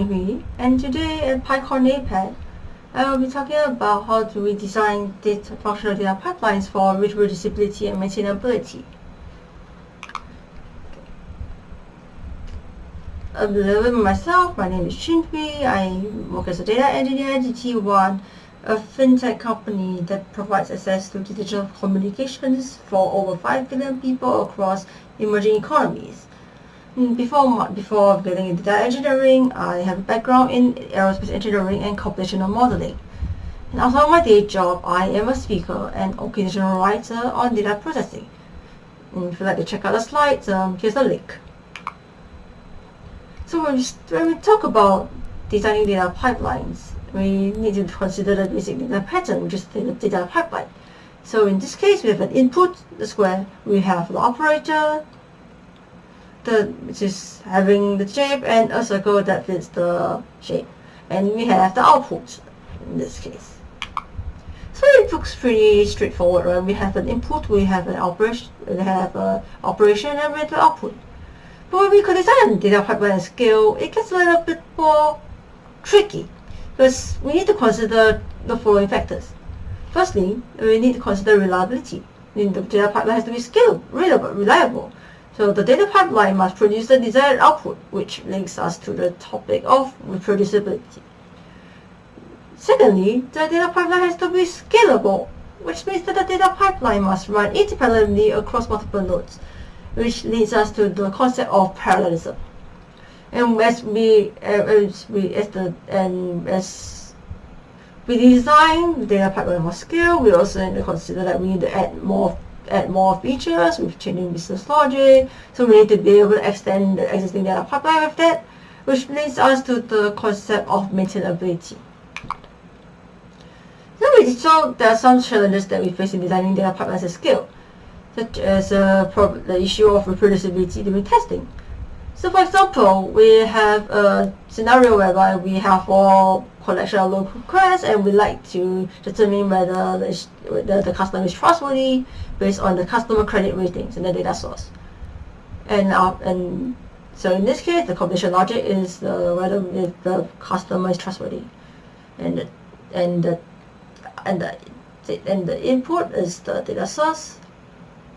Hui and today at PyCon APAC I will be talking about how do we design data functional data pipelines for reproducibility and maintainability. A little bit myself, my name is Chin Hwee. I work as a data engineer at GT1, a fintech company that provides access to digital communications for over 5 billion people across emerging economies. Mm, before, before getting into data engineering, I have a background in aerospace engineering and computational modeling. And outside my day job, I am a speaker and occasional writer on data processing. And if you'd like to check out the slides, um, here's a link. So when we, when we talk about designing data pipelines, we need to consider the basic data pattern, which is the data pipeline. So in this case, we have an input, that's where we have the operator, the which is having the shape and a circle that fits the shape. And we have the output in this case. So it looks pretty straightforward right? We have an input we have an operation we have an operation and we have the output. But when we design data pipeline scale it gets a little bit more tricky because we need to consider the following factors. Firstly we need to consider reliability. The data pipeline has to be scaled, reliable so the data pipeline must produce the desired output, which links us to the topic of reproducibility. Secondly, the data pipeline has to be scalable, which means that the data pipeline must run independently across multiple nodes, which leads us to the concept of parallelism. And as we, as we, as the, and as we design the data pipeline more scale, we also need to consider that we need to add more add more features with changing business logic. So we need to be able to extend the existing data pipeline with that, which leads us to the concept of maintainability. So there are some challenges that we face in designing data pipelines at scale, such as uh, the issue of reproducibility during testing. So for example, we have a scenario whereby we have all collection of local requests and we like to determine whether the, whether the customer is trustworthy based on the customer credit ratings in the data source. And, uh, and so in this case, the computation logic is whether the customer is trustworthy. And the, and the, and the, and the input is the data source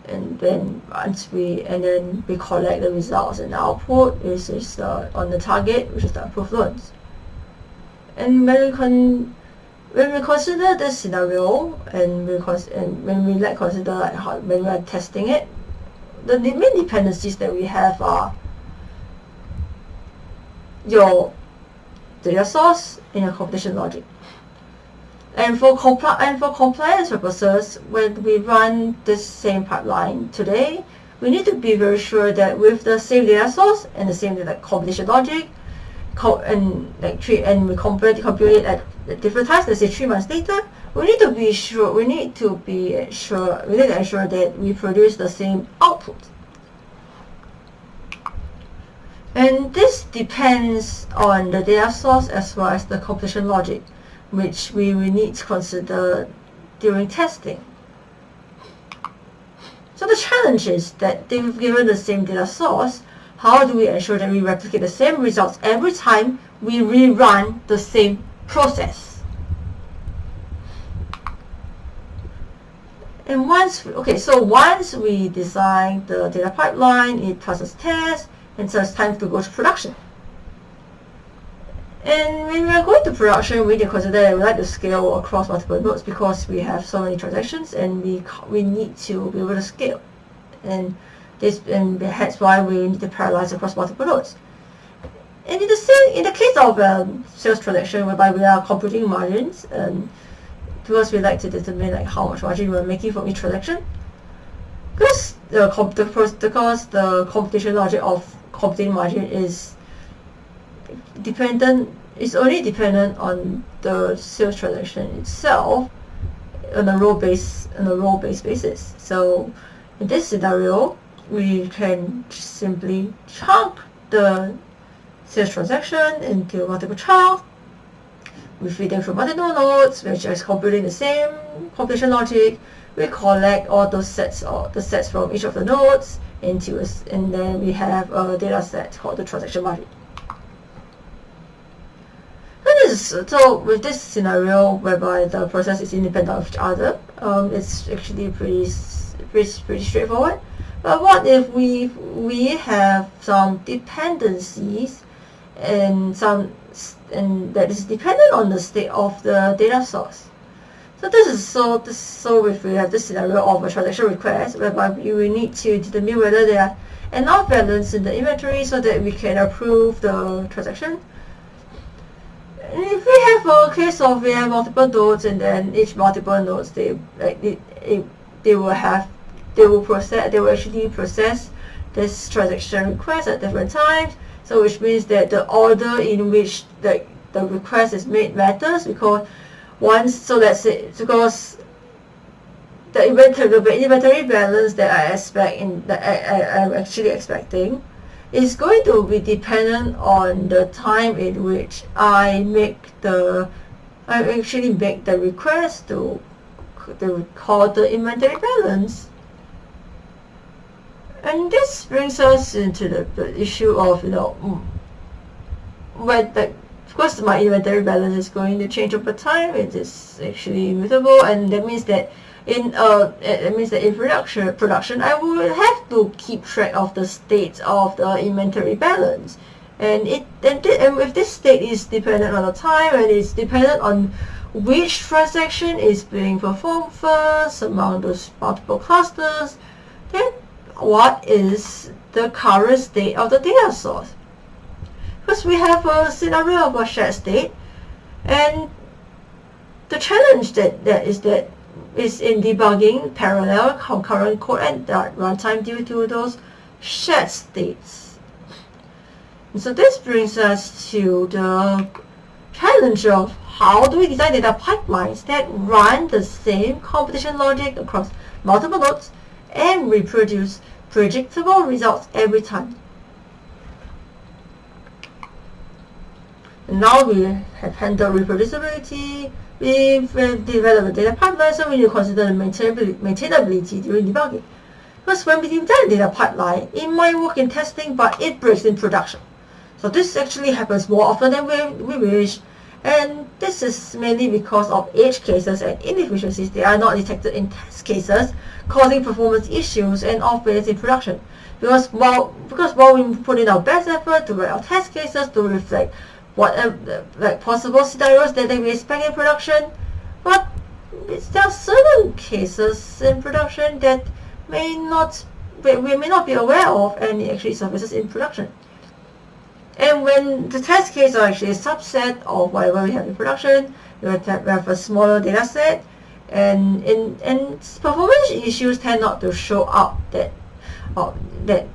and then once we and then we collect the results and the output is, is on the target which is the approved loans and when we con when we consider this scenario and we and when we like consider like how when we are testing it the main dependencies that we have are your data source and your computation logic. And for, compli and for compliance purposes, when we run this same pipeline today, we need to be very sure that with the same data source and the same data computation logic, and like three and we compare compute it at, different times, let's say three months later, we need to be sure we need to be sure we need to ensure that we produce the same output. And this depends on the data source as well as the computation logic which we will need to consider during testing. So the challenge is that they've given the same data source, how do we ensure that we replicate the same results every time we rerun the same process? And once, okay, so once we design the data pipeline, it passes tests, and so it's time to go to production. And when we are going to production, we to consider that we like to scale across multiple nodes because we have so many transactions and we we need to be able to scale. And this and that's why we need to parallelize across multiple nodes. And in the same, in the case of um, sales transaction, whereby we are computing margins, um, because we like to determine like how much margin we're making from each transaction. Because the, the because the computation logic of computing margin is dependent is only dependent on the sales transaction itself on a role based on a role based basis. So in this scenario, we can simply chunk the sales transaction into multiple chunks. We feed them through multiple nodes, which is computing the same computation logic. We collect all those sets or the sets from each of the nodes into a, and then we have a data set called the transaction margin. is so with this scenario whereby the process is independent of each other, um, it's actually pretty, pretty pretty straightforward. But what if we we have some dependencies and some and that is dependent on the state of the data source. So this is so this so if we have this scenario of a transaction request whereby we will need to determine whether there are enough balance in the inventory so that we can approve the transaction. And if we have a case of we have multiple nodes and then each multiple nodes they like they, they will have they will process they will actually process this transaction request at different times. So which means that the order in which the the request is made matters because once so let's say because the inventory the inventory balance that I expect in that I, I I'm actually expecting is going to be dependent on the time in which I make the I actually make the request to to record the inventory balance. And this brings us into the, the issue of you know mm, when the of course, my inventory balance is going to change over time. It is actually immutable, and that means that in uh, it means that in production, production, I will have to keep track of the state of the inventory balance, and it and, and if this state is dependent on the time and it's dependent on which transaction is being performed first among those multiple clusters, then what is the current state of the data source? Because we have a scenario of a shared state and the challenge that, that is that is in debugging parallel concurrent code and runtime due to those shared states. And so this brings us to the challenge of how do we design data pipelines that run the same computation logic across multiple nodes and reproduce predictable results every time. now we have handled reproducibility, we've developed a data pipeline, so we need to consider the maintainability, maintainability during debugging. Because when we design data pipeline, it might work in testing, but it breaks in production. So this actually happens more often than we, we wish, and this is mainly because of edge cases and inefficiencies that are not detected in test cases, causing performance issues and off-balance in production. Because while, because while we put in our best effort to write our test cases to reflect what uh, like possible scenarios that they will expect in production, but there are certain cases in production that may not we, may not be aware of and actually surfaces in production. And when the test cases are actually a subset of whatever we have in production, we have, have a smaller data set, and in and performance issues tend not to show up that uh, that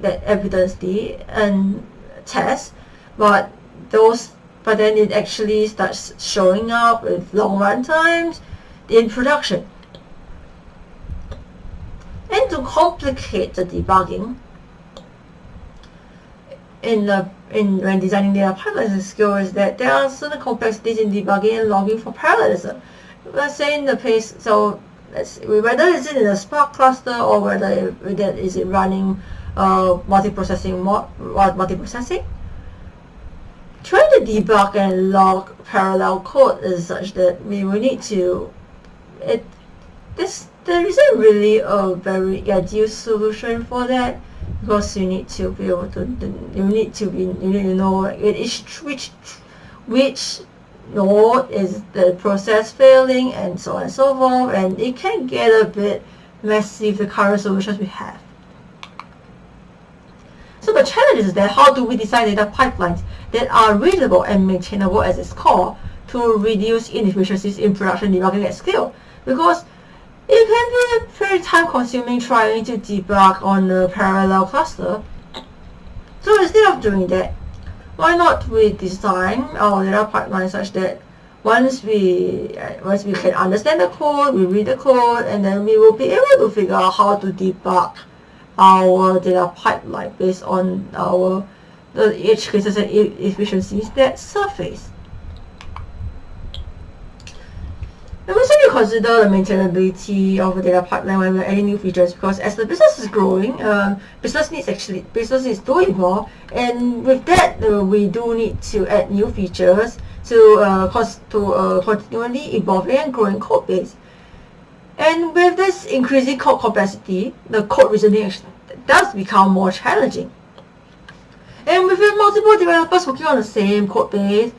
that evidence the and test, but those but then it actually starts showing up with long run times in production. And to complicate the debugging, in the in when designing data pipelines skill is that there are certain complexities in debugging and logging for parallelism. Let's say in the case, so let's whether it's in a Spark cluster or whether that is it running uh, multiprocessing multiprocessing trying to debug and log parallel code is such that we will need to it this there isn't really a very ideal solution for that because you need to be able to you need to be you need to know which which which node is the process failing and so on and so forth and it can get a bit messy with the current solutions we have. So the challenge is that how do we design data pipelines that are readable and maintainable as its core to reduce inefficiencies in production debugging at scale. Because it can be very time consuming trying to debug on a parallel cluster. So instead of doing that, why not we design our data pipeline such that once we uh, once we can understand the code, we read the code, and then we will be able to figure out how to debug our data pipeline based on our the edge cases and efficiencies that surface. And we also consider the maintainability of the data pipeline when we're adding new features because as the business is growing, um, business needs actually business is doing more, and with that uh, we do need to add new features to uh, to uh, continually evolving and growing code base. And with this increasing code complexity, the code reasoning does become more challenging. And with multiple developers working on the same code base,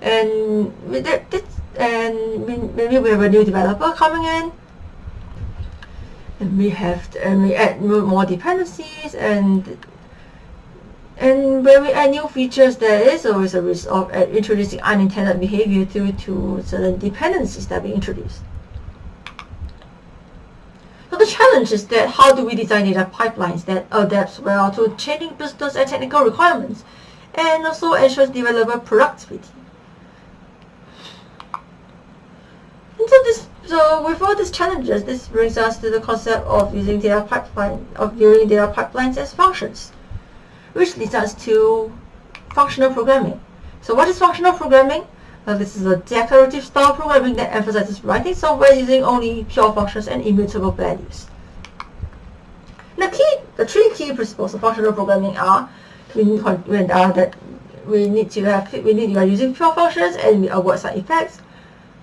and with that, and maybe we have a new developer coming in, and we have and we add more dependencies and and when we add new features, there is always a risk of uh, introducing unintended behavior due to certain dependencies that we introduce. So the challenge is that how do we design data pipelines that adapts well to changing business and technical requirements and also ensures developer productivity. So this so with all these challenges, this brings us to the concept of using data pipeline of viewing data pipelines as functions which leads us to functional programming. So what is functional programming? Uh, this is a declarative style programming that emphasizes writing software using only pure functions and immutable values. The key, the three key principles of functional programming are we need, uh, that we need to have we need to are using pure functions and we avoid side effects,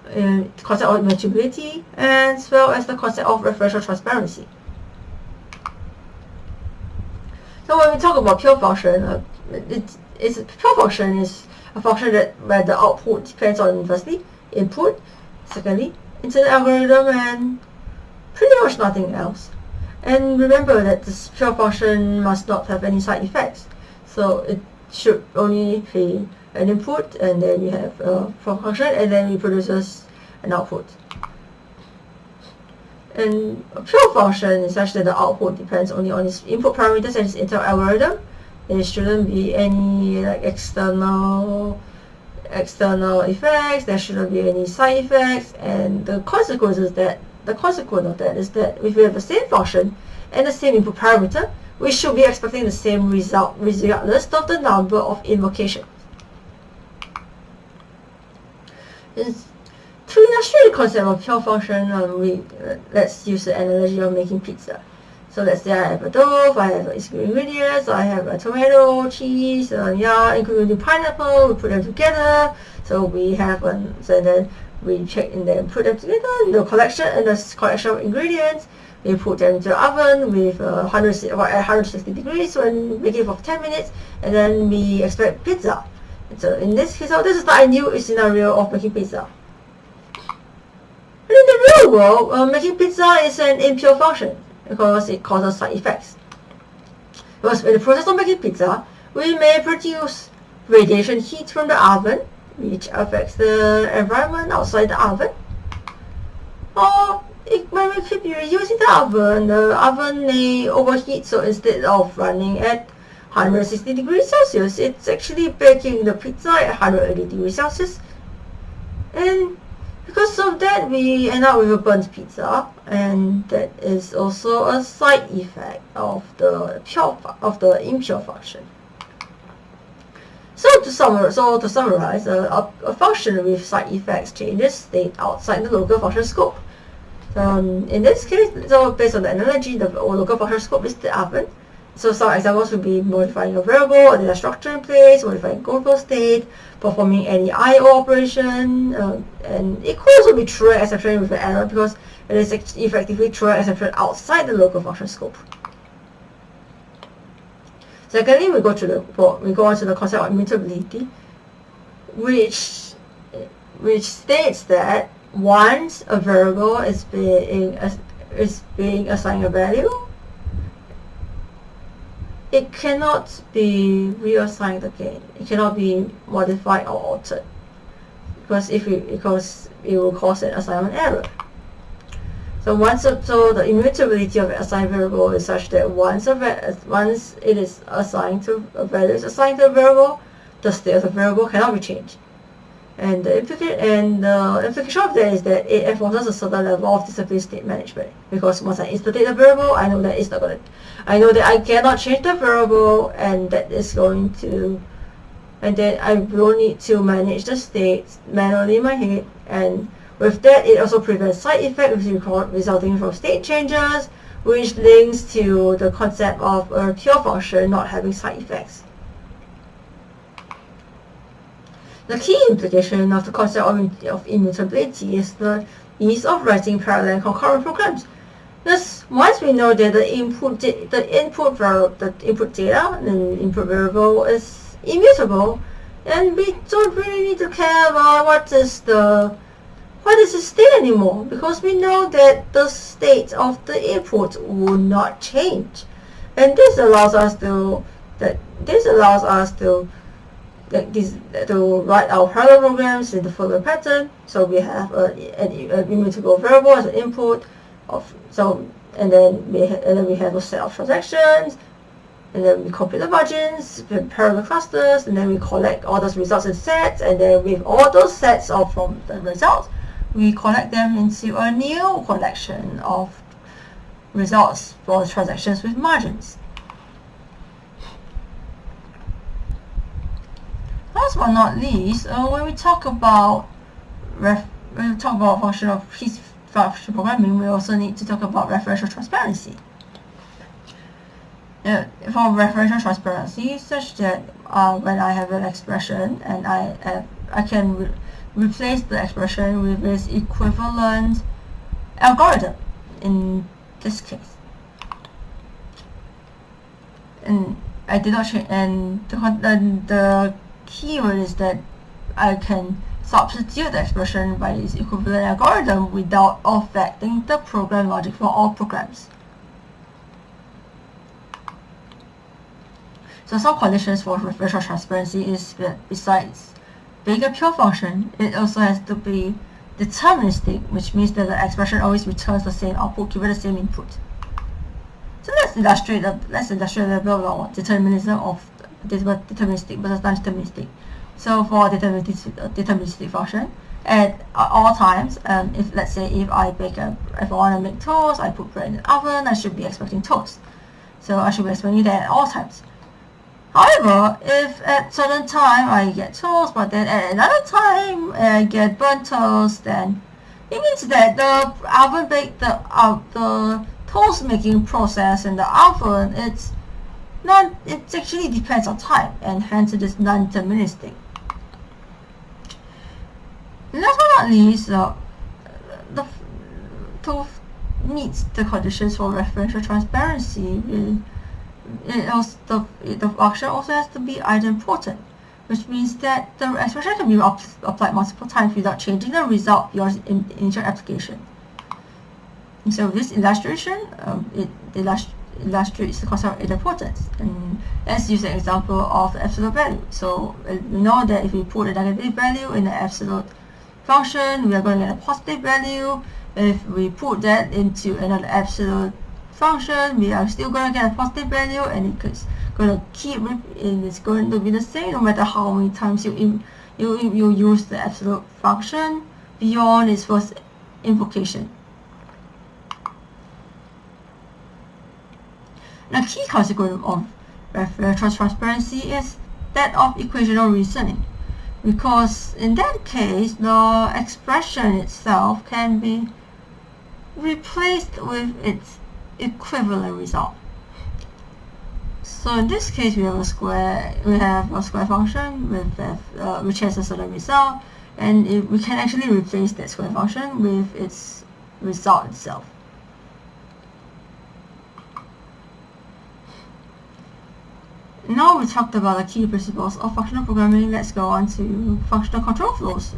uh, concept of immutability, as well as the concept of referential transparency. So when we talk about pure function, uh, it, it's pure function is a function that where the output depends on firstly input, secondly internal algorithm, and pretty much nothing else. And remember that this pure function must not have any side effects. So it should only be an input, and then you have a function, and then it produces an output. And a pure function is such that the output depends only on its input parameters and its internal algorithm. There shouldn't be any like external external effects. There shouldn't be any side effects. And the consequences that the consequence of that is that if we have the same function and the same input parameter, we should be expecting the same result regardless of the number of invocations. It's to illustrate the concept of pure function, we, uh, let's use the analogy of making pizza. So let's say I have a dough, I have ingredients, I have a tomato, cheese, uh, yeah, including pineapple, we put them together. So we have, um, so then we check and then put them together, in the collection and the collection of ingredients. We put them into the oven with uh, 100, 160 degrees and make it for 10 minutes, and then we expect pizza. So in this case, this is the ideal scenario of making pizza. But in the real world, uh, making pizza is an impure function because it causes side effects. Because in the process of making pizza, we may produce radiation heat from the oven, which affects the environment outside the oven. Or it, when we keep using the oven, the oven may overheat, so instead of running at 160 degrees Celsius, it's actually baking the pizza at 180 degrees Celsius. And because of that, we end up with a burnt pizza, and that is also a side effect of the pure of the impure function. So to summarize, so to summarize, a, a, function with side effects changes state outside the local function scope. Um, in this case, so based on the analogy, the local function scope is the oven. So some examples would be modifying a variable or data structure in place, modifying global state, performing any I/O operation, um, and it could also be true exception with an error because it is effectively true exception outside the local function scope. Secondly, we go to the we go on to the concept of immutability, which which states that once a variable is being is being assigned a value, it cannot be reassigned again. It cannot be modified or altered because if it because it will cause an assignment error. So once so the immutability of an assigned variable is such that once a once it is assigned to a value is assigned to a variable, the state of the variable cannot be changed. And the implication and the implication of that is that it enforces a certain level of discipline state management. Because once I installate a variable, I know that it's not gonna I know that I cannot change the variable and that is going to and then I will need to manage the state manually in my head and with that it also prevents side effects resulting from state changes which links to the concept of a pure function not having side effects. The key implication of the concept of, of immutability is the ease of writing parallel concurrent programs. Thus, once we know that the input the input the input data, and input variable is immutable, and we don't really need to care about what is the what is the state anymore because we know that the state of the input will not change, and this allows us to that this allows us to that this to write our parallel programs in the following pattern. So we have a, an, immutable variable as an input of so and then we and then we have a set of transactions and then we compute the margins parallel clusters and then we collect all those results in sets and then with all those sets of from the results we collect them into a new collection of results for transactions with margins. Last but not least, uh, when we talk about when we talk about function of piece function programming, we also need to talk about referential transparency. Uh, for referential transparency, such that uh, when I have an expression and I have, I can re replace the expression with its equivalent algorithm in this case. And I did not change, and the, the, the keyword is that I can substitute the expression by its equivalent algorithm without affecting the program logic for all programs. So some conditions for referential transparency is that besides being a pure function, it also has to be deterministic, which means that the expression always returns the same output given the same input. So let's illustrate the let's illustrate a bit of determinism of deterministic versus non-deterministic. So for deterministic, deterministic function, at all times, um, if let's say if I bake a, if I want to make toast, I put bread in the oven, I should be expecting toast. So I should be expecting that at all times. However, if at certain time I get toast, but then at another time I get burnt toast, then it means that the oven bake the uh, the toast making process in the oven it's non it actually depends on time and hence it is non-deterministic. Last but not least, uh, the to meet the conditions for referential transparency, it also, the, the function also has to be idempotent, which means that the expression can be applied multiple times without changing the result beyond in initial application. So this illustration, um, it illustrates the concept of idempotency. And let's use an example of the absolute value. So uh, we know that if we put a negative value in the absolute function, we are going to get a positive value. If we put that into another absolute function, we are still going to get a positive value and it's going to keep and it's going to be the same no matter how many times you, you, you use the absolute function beyond its first invocation. A key consequence of referential transparency is that of equational reasoning because in that case the expression itself can be replaced with its equivalent result. So in this case, we have a square. We have a square function with uh, which has a certain result, and it, we can actually replace that square function with its result itself. Now we talked about the key principles of functional programming. Let's go on to functional control flows.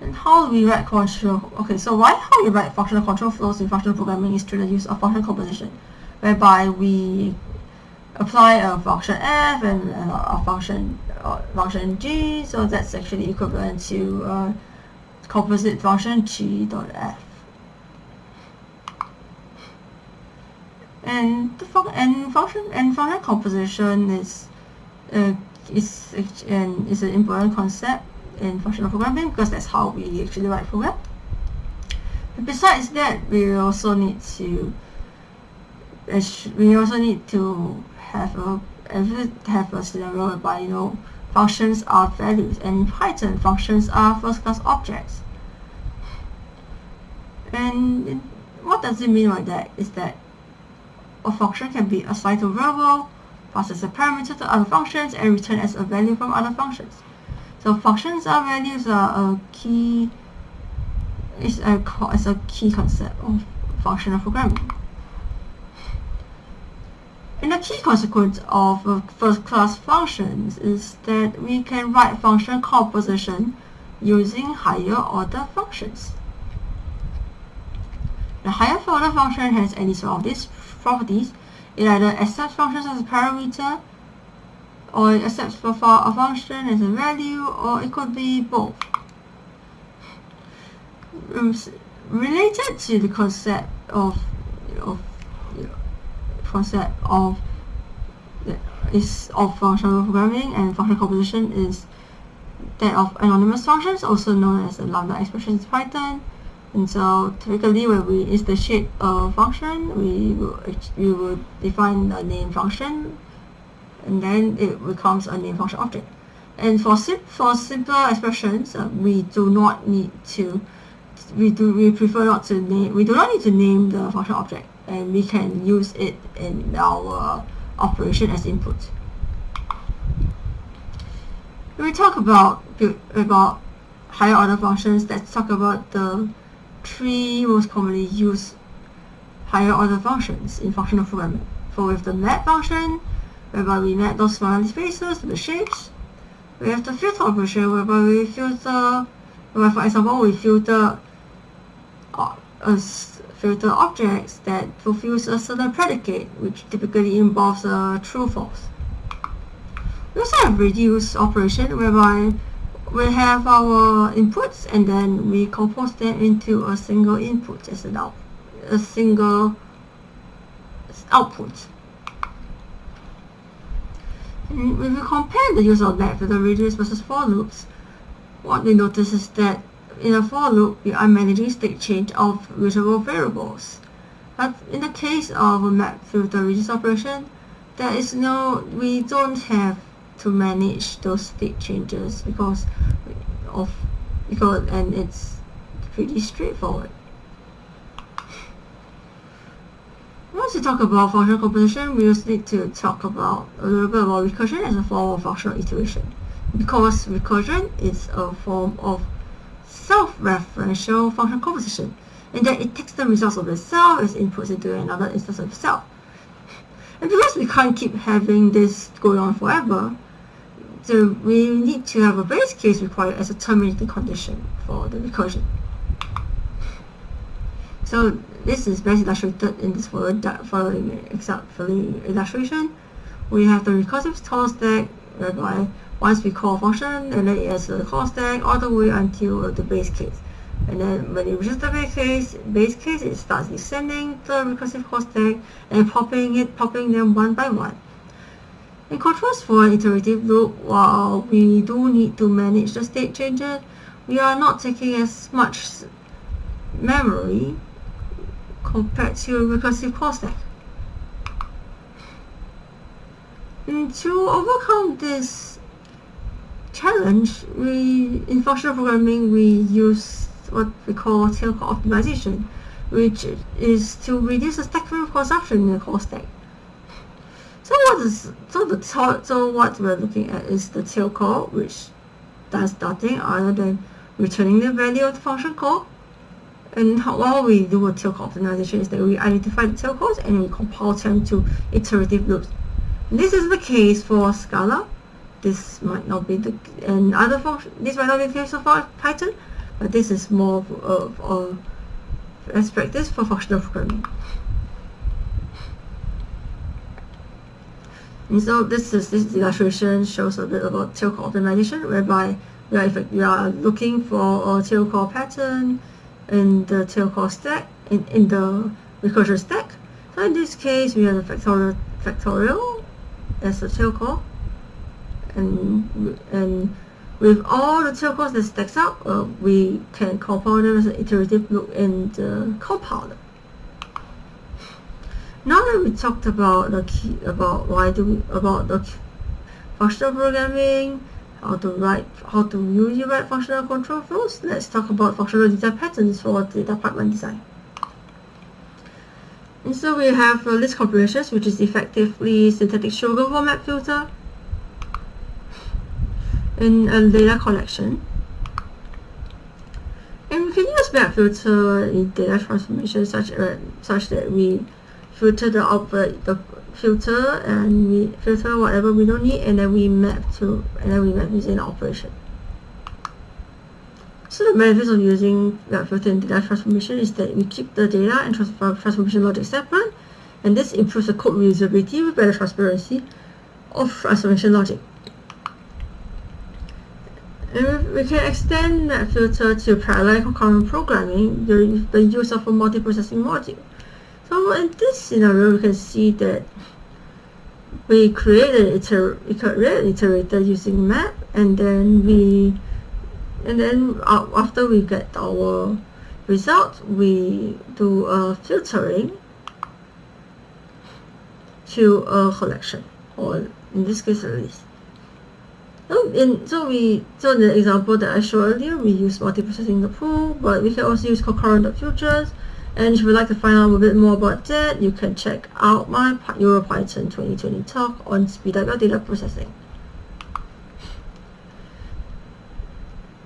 And how do we write control? Okay, so why how we write functional control flows in functional programming is through the use of function composition, whereby we apply a function f and a function uh, function g. So that's actually equivalent to uh, composite function g dot f. And the fun and function and function composition is uh, is and is an important concept in functional programming because that's how we actually write program. But besides that, we also need to we also need to have a have a scenario whereby you know functions are values and in Python functions are first class objects. And what does it mean by that is that a function can be assigned to a variable, pass as a parameter to other functions, and return as a value from other functions. So functions are values are a key is a is a key concept of functional programming. And the key consequence of uh, first-class functions is that we can write function composition using higher order functions. The higher order function has any sort of these properties. It either accepts functions as a parameter, or it accepts for a function as a value, or it could be both. Um, related to the concept of, of concept of is of functional programming and functional composition is that of anonymous functions, also known as lambda expressions in Python. And so typically when we instantiate a function, we will, we will define a name function and then it becomes a name function object. And for, sim for simpler expressions, uh, we do not need to, we do we prefer not to name, we do not need to name the function object and we can use it in our operation as input. When we talk about about higher order functions, let's talk about the three most commonly used higher order functions in functional programming. For with the map function, whereby we map those smiley spaces to the shapes. We have the filter operation whereby we filter, where for example we filter uh, filter objects that fulfills a certain predicate, which typically involves a true-false. We also have reduce operation whereby we have our inputs and then we compose them into a single input as an out, a single output. And if we compare the use of that with the reduce versus for loops, what we notice is that in a for loop, we are managing state change of reusable variables. But in the case of a map filter reduce operation, there is no, we don't have to manage those state changes because of because and it's pretty straightforward. Once we talk about functional composition, we just need to talk about a little bit about recursion as a form of functional iteration. Because recursion is a form of self-referential function composition, and that it takes the results of itself as inputs into another instance of itself. And because we can't keep having this going on forever, so we need to have a base case required as a terminating condition for the recursion. So this is best illustrated in this following, following illustration. We have the recursive call stack whereby once we call a function and then it has a call stack all the way until the base case. And then when it reaches the base case, base case it starts descending the recursive call stack and popping it, popping them one by one. In contrast for iterative loop, while we do need to manage the state changes, we are not taking as much memory compared to a recursive call stack. And to overcome this challenge, we in functional programming we use what we call tail call optimization, which is to reduce the stack frame consumption in the call stack. So what is so the so what we're looking at is the tail call, which does nothing other than returning the value of the function call. And how, what we do with tail call optimization is that we identify the tail calls and we compile them to iterative loops. This is the case for Scala. This might not be the and other function. This might not be the case for Python, but this is more of, of practice for functional programming. And so this is this illustration shows a bit about tail call optimization, whereby we are, we are looking for a tail call pattern in the tail call stack in, in the recursion stack. So in this case, we have the factorial factorial as a tail call, and and with all the tail calls that stacks up, uh, we can compile them as an iterative loop in the compiler. Now that we talked about the key, about why do we, about the functional programming, how to write, how to use your write functional control flows, let's talk about functional design patterns for data pipeline design. And so we have uh, list comprehensions, which is effectively syntactic sugar format filter. in a data collection. And we can use map filter in data transformation such, uh, such that we filter the output, uh, the filter and we filter whatever we don't need and then we map to and then we map using operation. So the benefits of using map filter in data transformation is that we keep the data and uh, transformation logic separate and this improves the code reusability with better transparency of transformation logic. And we can extend that filter to parallel concurrent programming during the use of a multiprocessing module. So in this scenario, we can see that we created iter iterator using map, and then we and then after we get our result, we do a filtering to a collection, or in this case a list. So, in, so we so the example that I showed earlier, we use multiprocessing the pool, but we can also use concurrent futures. And if you would like to find out a bit more about that, you can check out my EuroPython 2020 talk on speed up your data processing.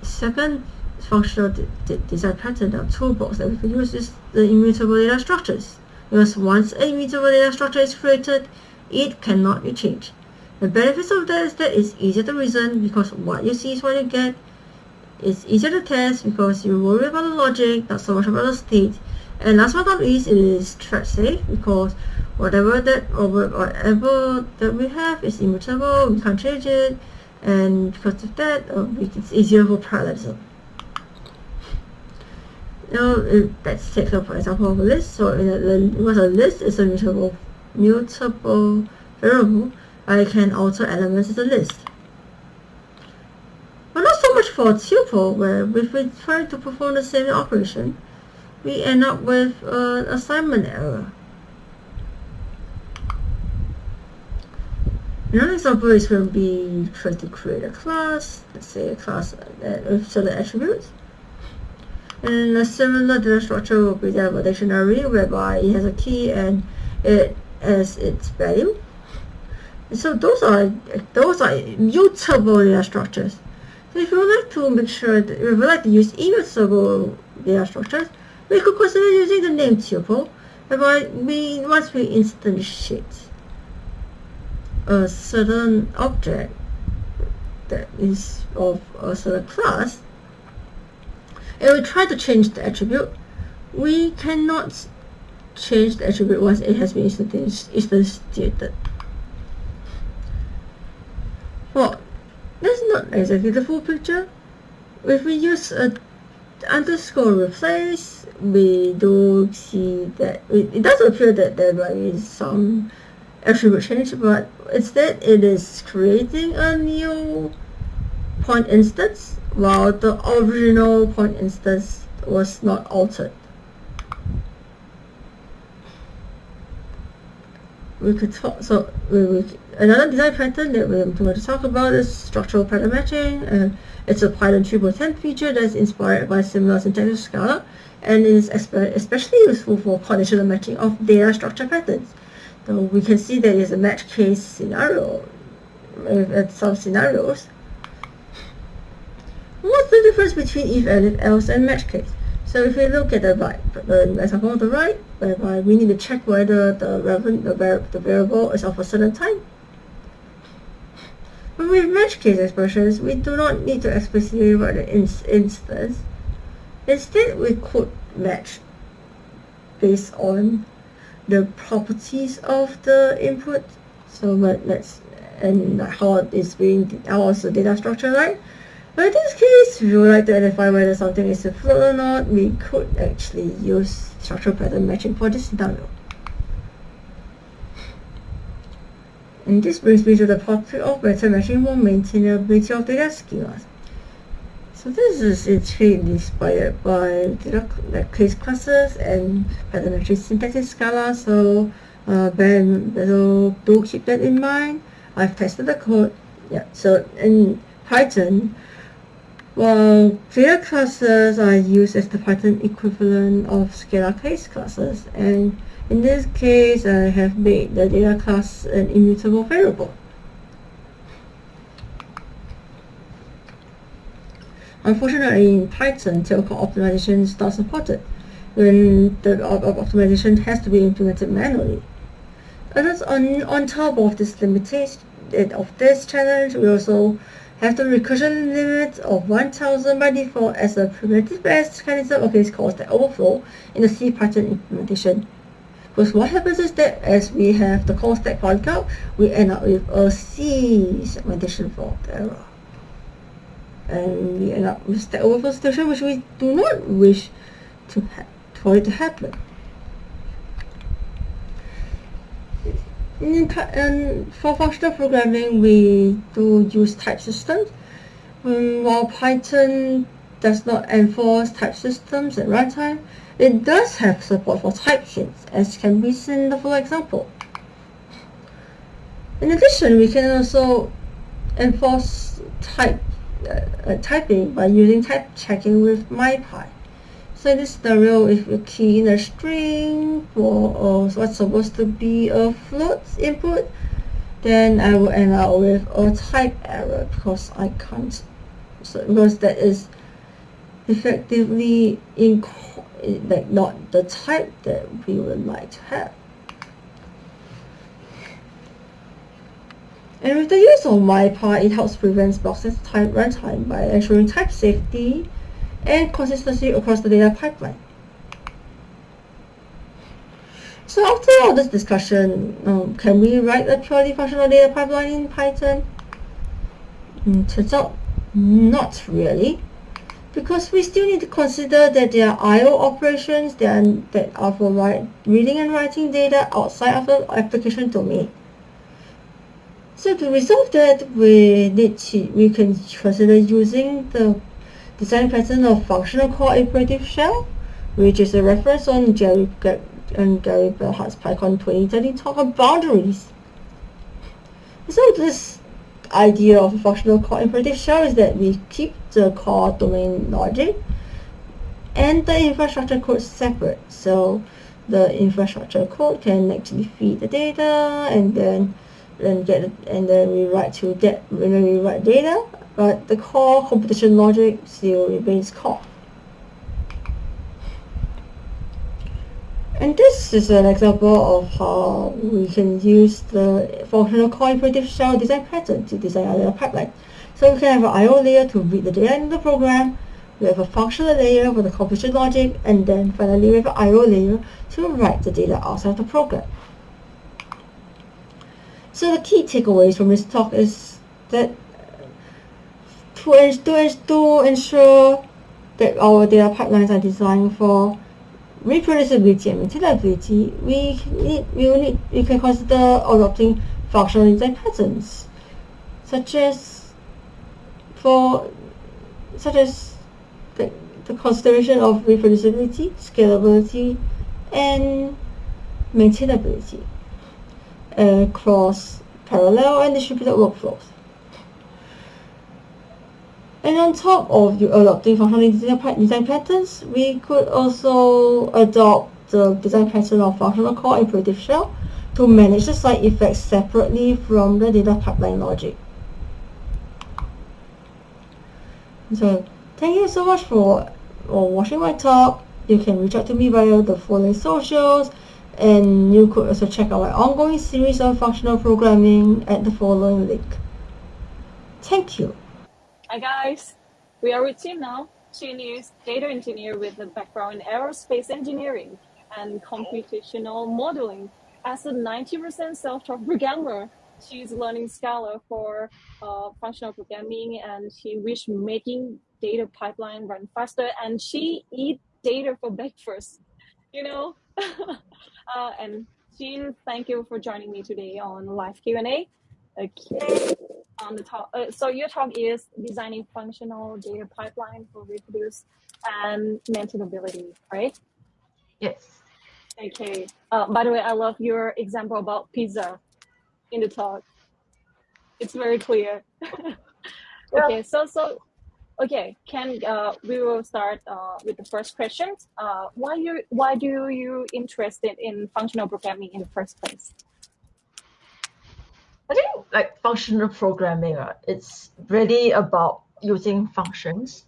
Second functional de de design pattern of toolbox that we can use is the immutable data structures. Because once a immutable data structure is created, it cannot be changed. The benefits of that is that it's easier to reason because what you see is what you get. It's easier to test because you worry about the logic, not so much about the state. And last but not least, it is thread safe because whatever that or whatever that we have is immutable, we can't change it, and because of that, uh, it's easier for parallelism. Now, let's take for example of a list. So, in a, a list is a mutable, mutable variable, I can alter elements in the list. But not so much for a tuple, where if we try to perform the same operation, we end up with an assignment error. Another example is when we try to create a class, let's say a class that with certain attributes. And a similar data structure will be a dictionary whereby it has a key and it has its value. And so those are those are immutable data structures. So if you would like to make sure that if you would like to use immutable data structures, we could consider using the name tuple, whereby we once we instantiate a certain object that is of a certain class, and we try to change the attribute, we cannot change the attribute once it has been instantiated. Well, that's not exactly the full picture. If we use a underscore replace, we do see that it, it does appear that there is some attribute change, but instead it is creating a new point instance while the original point instance was not altered. We could talk, so we, we, another design pattern that we're going to talk about is structural pattern matching. and it's a Python 3.10 feature that's inspired by similar syntax to Scala and is especially useful for conditional matching of data structure patterns. So we can see there is a match case scenario uh, in some scenarios. What's the difference between if, elif, else, and match case? So if we look at the right, the example on the right, whereby we need to check whether the, the, the variable is of a certain type, with match case expressions, we do not need to explicitly write an ins instance. Instead, we could match based on the properties of the input. So let, let's and how it's being how is the data structure like. But in this case, if we would like to identify whether something is a float or not, we could actually use structural pattern matching for this. And this brings me to the topic of pattern matching for maintainability of data schemas. So this is actually inspired by data like case classes and syntax in Scala. So uh, ben, so do keep that in mind. I've tested the code. Yeah. So in Python, well, data classes are used as the Python equivalent of Scala case classes, and in this case, I have made the data class an immutable variable. Unfortunately, in Python, tail call optimization is not supported when the optimization has to be implemented manually. And on, on top of this limitation eh, of this challenge, we also have the recursion limit of 1000 by default as a primitive based mechanism case called the overflow in the C Python implementation. Because what happens is that as we have the call stack polycount, we end up with a C segmentation fault error and we end up with the overflow situation which we do not wish to for it to happen. And for functional programming, we do use type systems. Um, while Python does not enforce type systems at runtime, it does have support for type hints, as can be seen in the following example. In addition, we can also enforce type uh, typing by using type checking with MyPy. So in this scenario, if you key in a string for uh, what's supposed to be a float input, then I will end up with a type error because I can't, so because that is effectively in like not the type that we would like to have. And with the use of MyPy, it helps prevent boxes type runtime by ensuring type safety and consistency across the data pipeline. So after all this discussion, um, can we write a purely functional data pipeline in Python? Mm, turns out, not really, because we still need to consider that there are I.O. operations that are, that are for write, reading and writing data outside of the application domain. So to resolve that, we need to, we can consider using the design pattern of functional core imperative shell, which is a reference on Jerry and Gary Bernhardt's PyCon 2030 talk on boundaries. So this idea of a functional core shell is that we keep the core domain logic and the infrastructure code separate. So the infrastructure code can actually feed the data and then and get and then we write to that when we write data, but the core computation logic still remains core. And this is an example of how we can use the functional core imperative shell design pattern to design our pipeline. So we can have an I.O. layer to read the data in the program, we have a functional layer for the computation logic, and then finally we have an I.O. layer to write the data outside of the program. So the key takeaways from this talk is that to, to, to ensure that our data pipelines are designed for reproducibility and maintainability, we need, we will need, we can consider adopting functional design patterns, such as for such as the, the consideration of reproducibility, scalability, and maintainability uh, across parallel and distributed workflows. And on top of adopting functional design patterns, we could also adopt the design pattern of functional core call imperative shell to manage the side effects separately from the data pipeline logic. So thank you so much for, for watching my talk. You can reach out to me via the following socials and you could also check our ongoing series on functional programming at the following link. Thank you. Hi guys, we are with Tim now. Tim is data engineer with a background in aerospace engineering and computational modeling. As a 90% self-taught programmer, she's learning Scala for uh, functional programming and she wish making data pipeline run faster and she eat data for breakfast. You know, Uh, and Jean, thank you for joining me today on live Q&A. Okay. On the top, uh, so your talk is designing functional data pipeline for reproduce and maintainability, right? Yes. Okay. Uh, by the way, I love your example about pizza in the talk. It's very clear. okay, so so Okay, Ken, uh, we will start uh, with the first question. Uh, why you why do you interested in functional programming in the first place? I think like functional programming, uh, it's really about using functions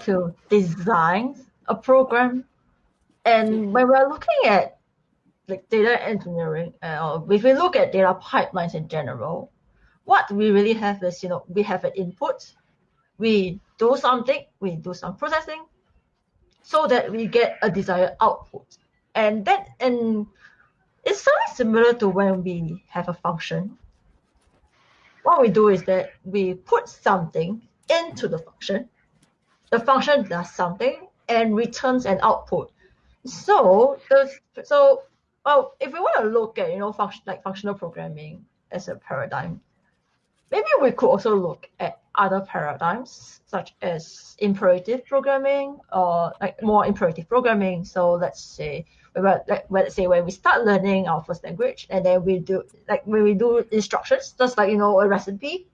to design a program. And when we're looking at like data engineering, uh, if we look at data pipelines in general, what we really have is, you know, we have an input, we do something, we do some processing, so that we get a desired output. And that and it's something similar to when we have a function. What we do is that we put something into the function. The function does something and returns an output. So the so well, if we want to look at you know function like functional programming as a paradigm, maybe we could also look at other paradigms such as imperative programming or like more imperative programming. So let's say like let's say when we start learning our first language and then we do like when we do instructions, just like you know a recipe.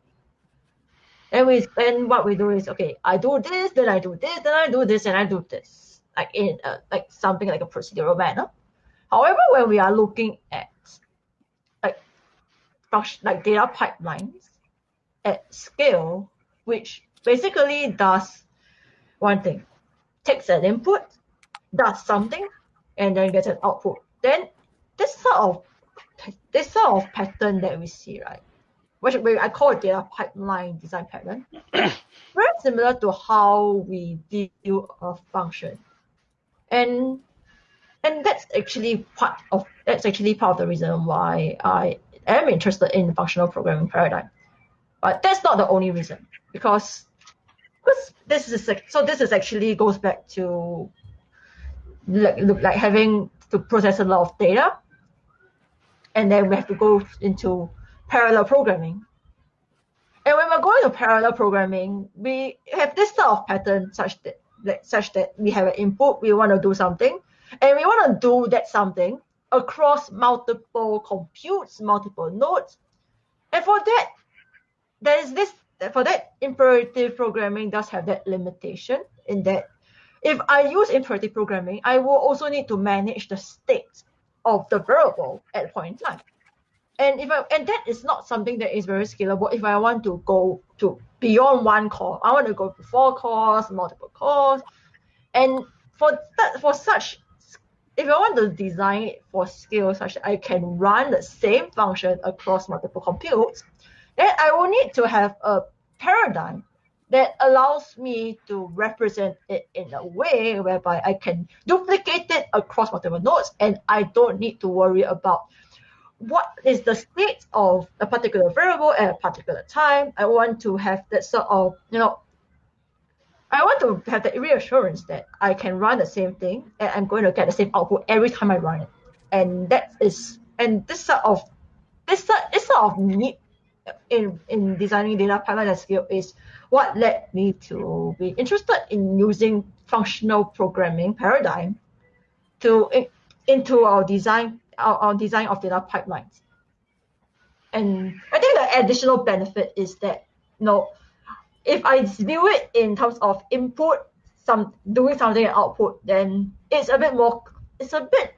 And we and what we do is okay, I do this, then I do this, then I do this, and I do this, like in a, like something like a procedural manner. However, when we are looking at like like data pipelines at scale, which basically does one thing, takes an input, does something, and then get an output. Then this sort of this sort of pattern that we see, right? Which I call it data pipeline design pattern. Very similar to how we deal a function. And and that's actually part of that's actually part of the reason why I am interested in the functional programming paradigm. But that's not the only reason because because this is so this is actually goes back to like like having to process a lot of data. And then we have to go into parallel programming. And when we're going to parallel programming we have this sort of pattern such that like, such that we have an input we want to do something and we want to do that something across multiple computes multiple nodes. And for that there is this for that imperative programming does have that limitation in that if I use imperative programming, I will also need to manage the state of the variable at point in time. And if I and that is not something that is very scalable. If I want to go to beyond one core, I want to go to four cores, multiple cores, and for that for such, if I want to design it for scale such that I can run the same function across multiple computes, then I will need to have a paradigm that allows me to represent it in a way whereby I can duplicate it across multiple nodes and I don't need to worry about what is the state of a particular variable at a particular time. I want to have that sort of, you know, I want to have the reassurance that I can run the same thing and I'm going to get the same output every time I run it. And that is, and this sort of, this, sort, this sort of need in, in designing data pipeline at scale is what led me to be interested in using functional programming paradigm to into our design our, our design of data pipelines. And I think the additional benefit is that you know if I view it in terms of input, some doing something and output, then it's a bit more it's a bit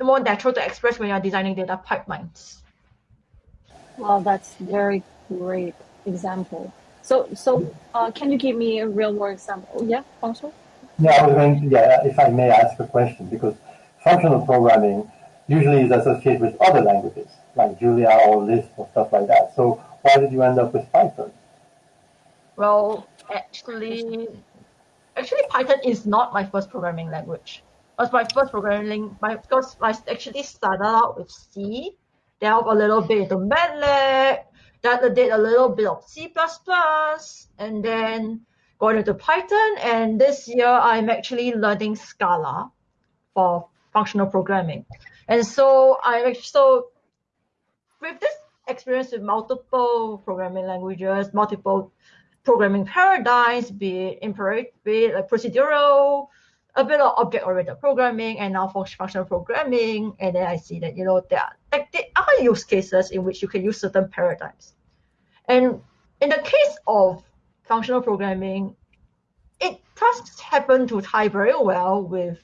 more natural to express when you're designing data pipelines. Well, that's very great example. So, so uh, can you give me a real world example? Yeah, functional. Yeah, I was going to, yeah, if I may ask a question, because functional programming usually is associated with other languages, like Julia or Lisp or stuff like that. So why did you end up with Python? Well, actually, actually Python is not my first programming language. It was my first programming, my, because I actually started out with C, delve a little bit into MATLAB, that did a little bit of C++, and then going into Python. And this year, I'm actually learning Scala for functional programming. And so I so with this experience with multiple programming languages, multiple programming paradigms, be it imperative, be it like procedural, a bit of object-oriented programming, and now functional programming. And then I see that you know there are like there are use cases in which you can use certain paradigms. And in the case of functional programming, it does happen to tie very well with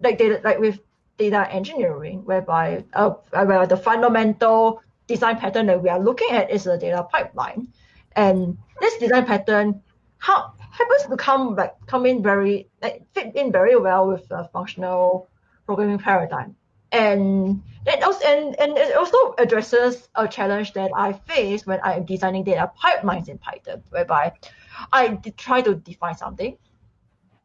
like data, like with data engineering, whereby uh, where the fundamental design pattern that we are looking at is a data pipeline, and this design pattern how happens to come like come in very like fit in very well with the functional programming paradigm and it also and, and it also addresses a challenge that I face when I am designing data pipelines in Python, whereby I try to define something.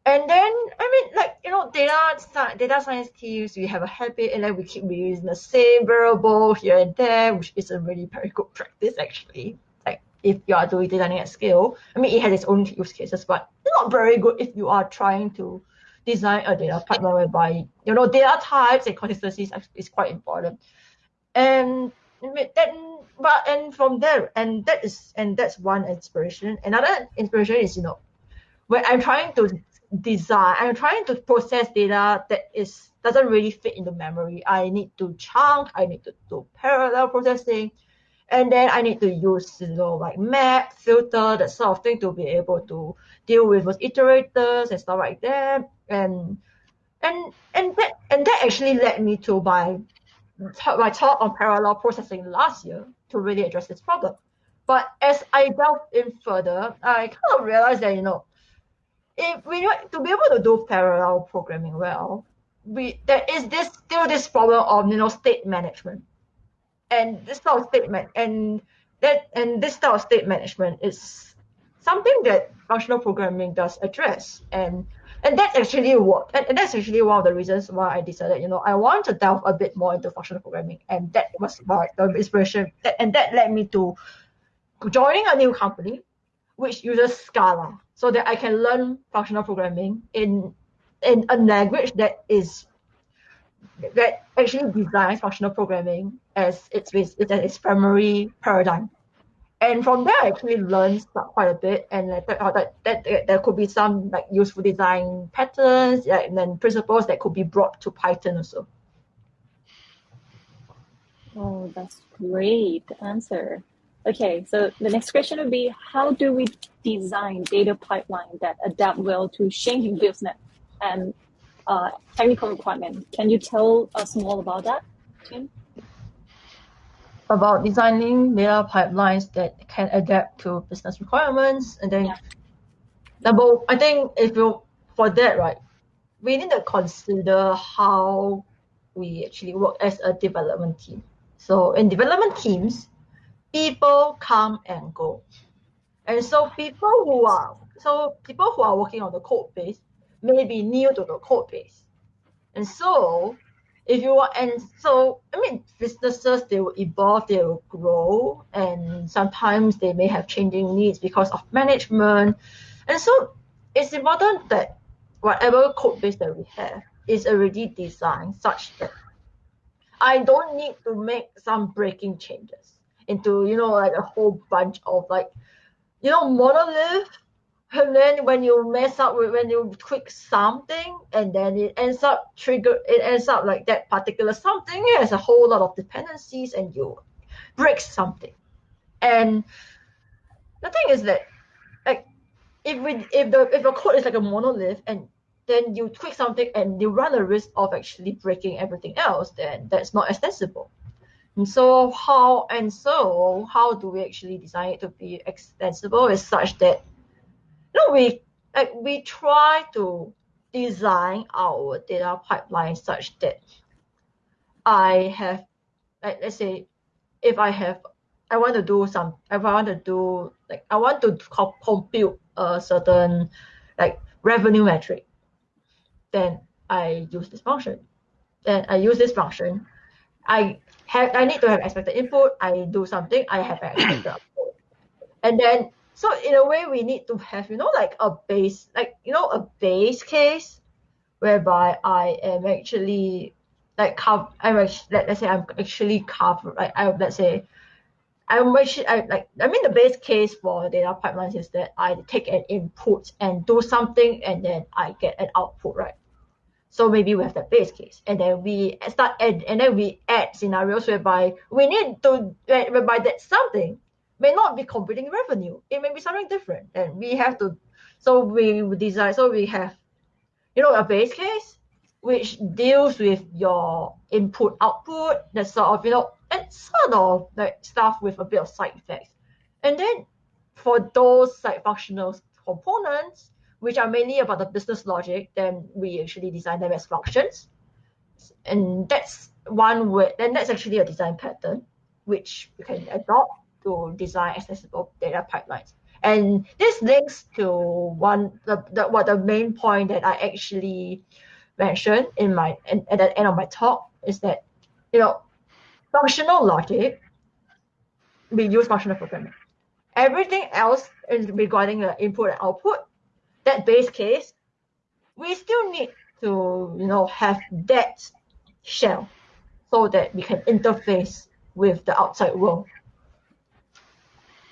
And then I mean like you know data data science teams we have a habit and then we keep reusing the same variable here and there, which is a really very good practice actually. If you are doing designing at scale. I mean it has its own use cases, but it's not very good if you are trying to design a data pipeline whereby you know data types and consistencies is quite important. And then but and from there and that is and that's one inspiration. Another inspiration is you know when I'm trying to design I'm trying to process data that is doesn't really fit into memory. I need to chunk, I need to do parallel processing, and then I need to use you know like map, filter, that sort of thing to be able to deal with those iterators and stuff like that. And and and that and that actually led me to my my talk on parallel processing last year to really address this problem. But as I delved in further, I kind of realized that you know, if we to be able to do parallel programming well, we there is this still this problem of you know state management, and this type of statement and that and this type of state management is something that functional programming does address. And and that's actually what and, and that's actually one of the reasons why I decided you know I want to delve a bit more into functional programming. And that was my the inspiration. That, and that led me to joining a new company which uses Scala so that I can learn functional programming in in a language that is that actually designs functional programming as its its, its primary paradigm and from there I actually learned quite a bit and I thought oh, that, that, that there could be some like useful design patterns yeah, and then principles that could be brought to Python also. Oh, that's great answer. Okay, so the next question would be how do we design data pipeline that adapt well to changing business and uh, technical requirement? Can you tell us more about that, Tim? about designing data pipelines that can adapt to business requirements. And then yeah. number, I think if you for that, right, we need to consider how we actually work as a development team. So in development teams, people come and go. And so people who are so people who are working on the code base may be new to the code base. And so if you want and so i mean businesses they will evolve they will grow and sometimes they may have changing needs because of management and so it's important that whatever code base that we have is already designed such that i don't need to make some breaking changes into you know like a whole bunch of like you know monolith and then when you mess up with when you tweak something and then it ends up trigger it ends up like that particular something has a whole lot of dependencies and you break something. And the thing is that like if we if the if the code is like a monolith and then you tweak something and you run a risk of actually breaking everything else then that's not extensible. And so how and so how do we actually design it to be extensible is such that know, we we try to design our data pipeline such that I have like let's say if I have I want to do some if I want to do like I want to co- compute a certain like revenue metric, then I use this function. Then I use this function. I have I need to have expected input. I do something. I have expected output, and then so in a way, we need to have, you know, like a base, like, you know, a base case whereby I am actually like I'm actually, let, let's say I'm actually cover, like, I, let's say, I'm actually, I, like, I mean, the base case for data pipelines is that I take an input and do something and then I get an output, right? So maybe we have that base case, and then we start add, and then we add scenarios whereby we need to whereby that something may not be computing revenue. It may be something different. And we have to, so we design, so we have, you know, a base case which deals with your input output, that sort of, you know, and sort of like stuff with a bit of side effects. And then for those side functional components, which are mainly about the business logic, then we actually design them as functions. And that's one way, then that's actually a design pattern, which we can adopt to design accessible data pipelines. And this links to one the, the what the main point that I actually mentioned in my in, at the end of my talk is that you know functional logic we use functional programming. Everything else regarding the input and output, that base case, we still need to you know have that shell so that we can interface with the outside world.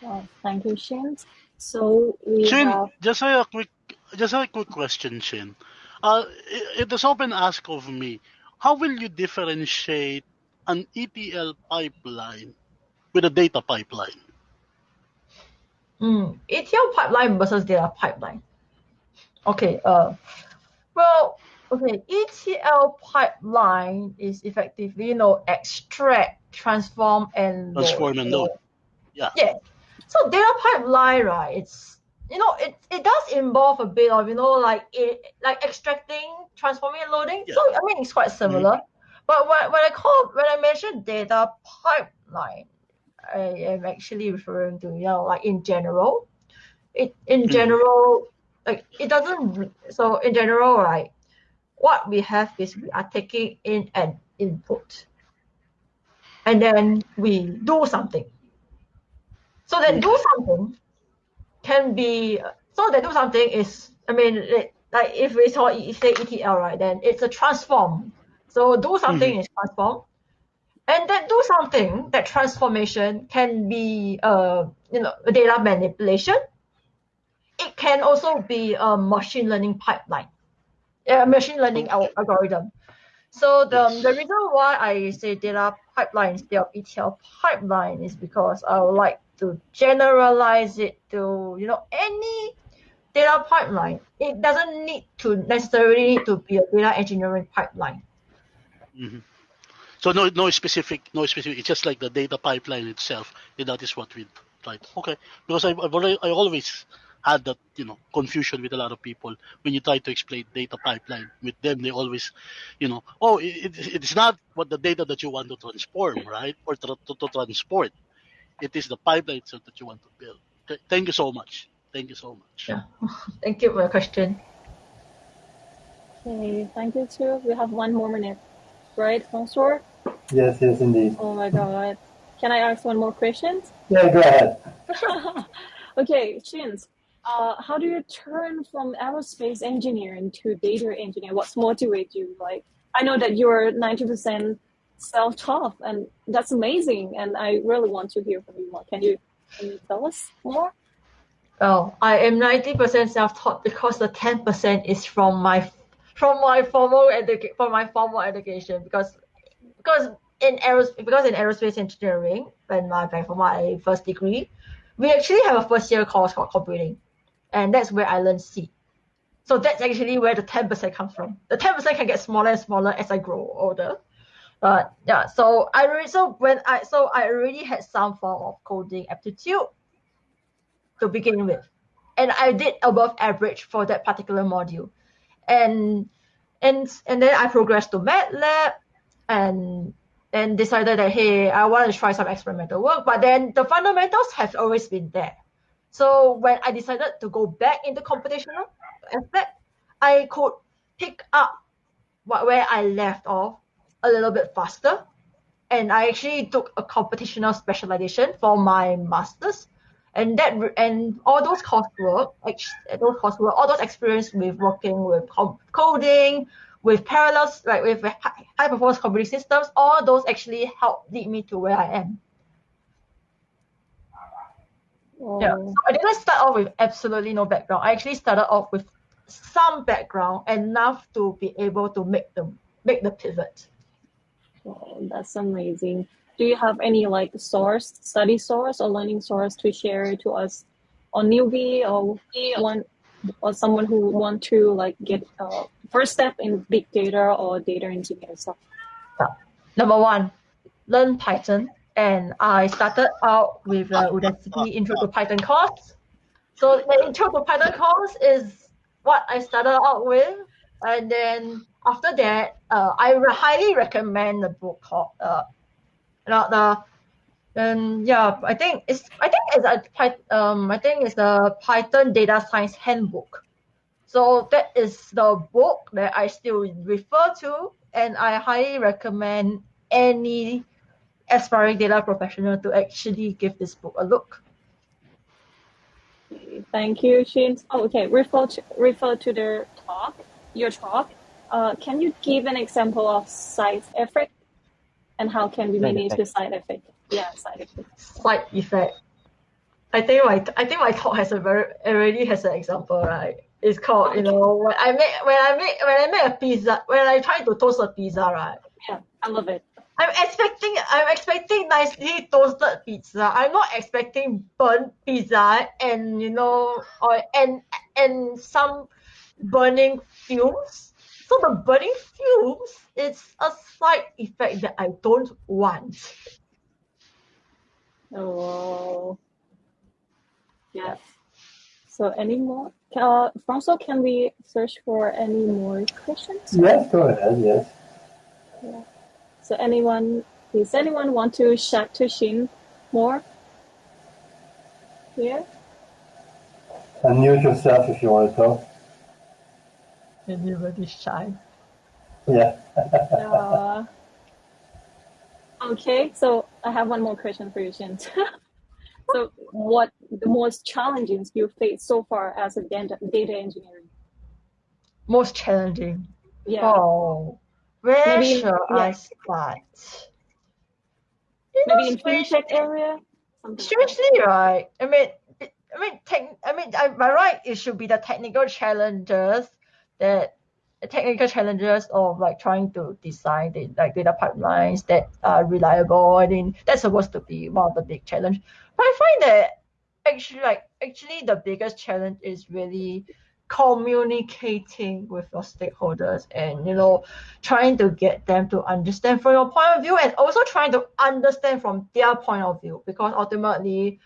Well, thank you, Shin. So we Shin, have just a quick, just a quick question, Shin. Uh, it, it is often asked of me, how will you differentiate an ETL pipeline with a data pipeline? Mm, ETL pipeline versus data pipeline. Okay. Uh, well, okay. ETL pipeline is effectively, you know, extract, transform, and load. Transform and load. Yeah. Yeah. So data pipeline, right? It's you know, it it does involve a bit of you know like it like extracting, transforming, and loading. Yeah. So I mean, it's quite similar. But when when I call when I mention data pipeline, I am actually referring to you know like in general. It in Mhm. general like it doesn't so in general right what we have is we are taking in an input and then we do something so that do something can be so that do something is i mean it, like if we saw say etl right then it's a transform. So do something is transform. And that do something that transformation can be uh you know data manipulation. It can also be a machine learning pipeline, a machine learning al- algorithm. So the, the reason why I say data pipeline instead of ETL pipeline is because I would like to generalize it to you know any data pipeline. It doesn't need to necessarily to be a data engineering pipeline. hmm So no, no specific, no specific. It's just like the data pipeline itself. And that is what we tried. Okay, because I, I always had that you know confusion with a lot of people when you try to explain data pipeline with them. They always, you know, oh, it- it's not what the data that you want to transform, right, or to, to, to transport. It is the pipeline itself that you want to build. Th- Thank you so much. Thank you so much. Yeah. Thank you for your question. okay, thank you too. We have one more minute, right, François? Yes, yes, indeed. Oh my god. Can I ask one more question? Yeah, go ahead. okay, Shins, uh, how do you turn from aerospace engineering to data engineer? What's motivate you? Like, I know that you're 90% self-taught, and that's amazing. And I really want to hear from you more. Can you, can you tell us more? Well, I am ninety percent self-taught because the ten percent is from my from my formal education from my formal education because because in aeros because in aerospace engineering when my like for my first degree, we actually have a first year course called computing, and that's where I learned C. So that's actually where the ten percent comes from. The ten percent can get smaller and smaller as I grow older. But yeah, so I already so when I so I already had some form of coding aptitude to begin with. And I did above average for that particular module. And and and then I progressed to MATLAB and and decided that hey, I want to try some experimental work. But then the fundamentals have always been there. So when I decided to go back into computational aspect, I could pick up what where I left off a little bit faster. And I actually took a computational specialization for my masters and that and all those coursework, those coursework, all those experience with working with coding, with parallels, like with high performance computing systems, all those actually helped lead me to where I am. Yeah. Oh, So I didn't start off with absolutely no background. I actually started off with some background enough to be able to make the make the pivot. Oh, that's amazing. Do you have any like source, study source or learning source to share to us on newbie or one or someone who want to like get uh, first step in big data or data engineer stuff? Number one, learn Python. And I started out with the Udacity Intro to Python course. So the intro to Python course is what I started out with, and then after that, uh, I re- highly recommend the book called uh, not the and yeah, I think it's I think it's a um I think it's the Python Data Science Handbook. So that is the book that I still refer to, and I highly recommend any aspiring data professional to actually give this book a look. Thank you, Shin. Oh, okay, refer to, refer to the talk, your talk. Uh, can you give an example of side effect and how can we manage effect. the side effect? Yeah, side effect. Side effect. I think my I think my talk has a very already has an example, right? It's called you know when I make when I make when I make a pizza when I try to toast a pizza, right? Yeah, I love it. I'm expecting I'm expecting nicely toasted pizza. I'm not expecting burnt pizza and you know or and and some burning fumes. So the burning fumes is a side effect that I don't want. Oh, yes. So any more? Uh, François, can we search for any more questions? Yes, go ahead. Yes. So anyone, does anyone want to chat to Shin more? Here? Unmute yourself if you want to talk. Everybody's shy. Yeah. Uh, okay, so I have one more question for you, Shin. so what the most challenges you face so far as a data, data engineering? Most challenging. Yeah, Oh, where Maybe- should I start? You know, maybe in strange- fintech area? Something like. Strangely, right? I mean, I mean, tech, I mean, I, by right, it should be the technical challenges that technical challenges of like trying to design the like data pipelines that are reliable. I mean, that's supposed to be one of the big challenge. But I find that actually, like, actually, the biggest challenge is really communicating with your stakeholders and you know trying to get them to understand from your point of view and also trying to understand from their point of view because ultimately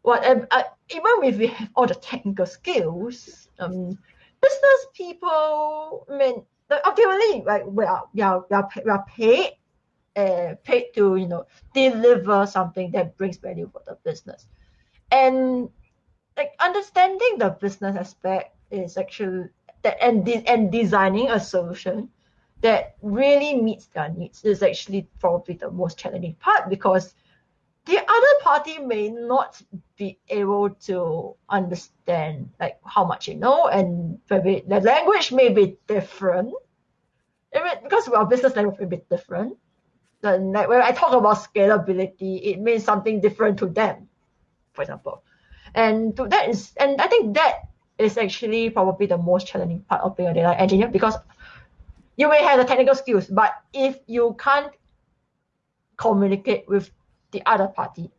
whatever uh, even if we have all the technical skills um business people I mean ultimately like we are we are, we are, we are paid uh, paid to you know deliver something that brings value for the business. And like understanding the business aspect is actually that and de- and designing a solution that really meets their needs is actually probably the most challenging part because the other party may not be able to understand like how much you know and maybe the language may be different. I mean, because our business language may be different. Then like when I talk about scalability it means something different to them for example. And to that is and I think that is actually probably the most challenging part of being a data engineer because you may have the technical skills, but if you can't communicate with the other party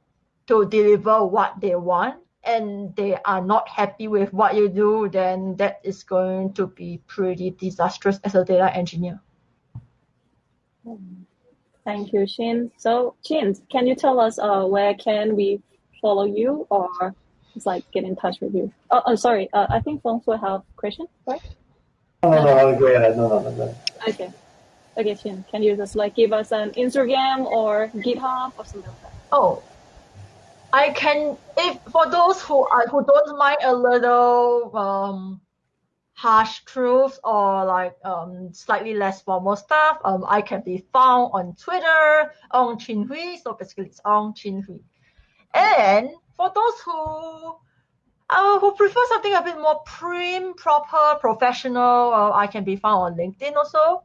to deliver what they want and they are not happy with what you do, then that is going to be pretty disastrous as a data engineer. Thank you, Shin. So, Shin, can you tell us uh, where can we follow you or just like get in touch with you? Oh, oh sorry. Uh, I think François have question, right? No, no, no, go ahead. No, no, no, no. Okay. Okay, Shin, can you just like give us an Instagram or GitHub or something like that? Oh, I can if for those who are who don't mind a little um harsh truths or like um slightly less formal stuff, um I can be found on Twitter on Chin Hwee. So basically it's on Chin Hwee. And for those who uh, who prefer something a bit more prim, proper, professional, uh, I can be found on LinkedIn also.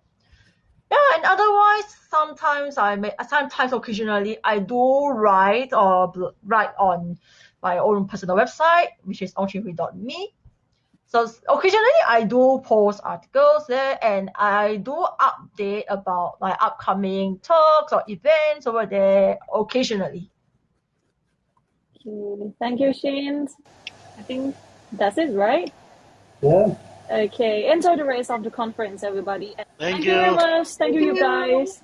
Yeah, and otherwise, sometimes I may, sometimes occasionally I do write or bl- write on my own personal website, which is ongchinhwee.me. So occasionally I do post articles there and I do update about my upcoming talks or events over there occasionally. Okay. Thank you, Shane. I think that's it, right? Yeah. Okay. Enjoy the rest of the conference, everybody. And Thank you very much. Thank you, you Thank you. guys.